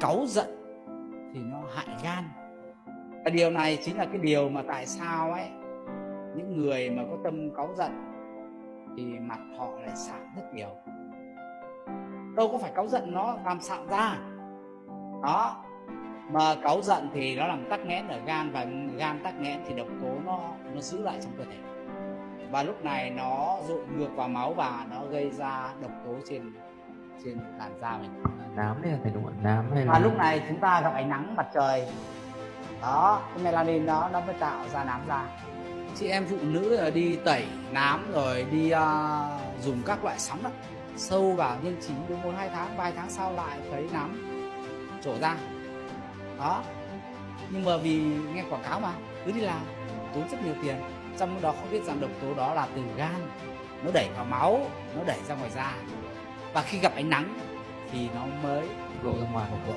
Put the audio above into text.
cáu giận thì nó hại gan. Và điều này chính là cái điều mà tại sao ấy, những người mà có tâm cáu giận thì mặt họ lại sạm rất nhiều. Đâu có phải cáu giận nó làm sạm ra. Đó, mà cáu giận thì nó làm tắc nghẽn ở gan và gan tắc nghẽn thì độc tố nó nó giữ lại trong cơ thể. Và lúc này nó dội ngược vào máu và nó gây ra độc tố trên trên làn da mình. Nám đấy là thầy đúng không nám hay là và lúc này chúng ta gặp ánh nắng mặt trời. Đó cái melanin đó nó mới tạo ra nám da. Chị em phụ nữ là đi tẩy nám rồi đi uh, dùng các loại sóng đó, sâu vào nhưng chỉ được một hai tháng vài tháng sau lại thấy nám trổ ra. Đó. Nhưng mà vì nghe quảng cáo mà cứ đi làm tốn rất nhiều tiền. Trong đó không biết rằng độc tố đó là từ gan. Nó đẩy vào máu nó đẩy ra ngoài da và khi gặp ánh nắng thì nó mới lộ ra ngoài một bộ.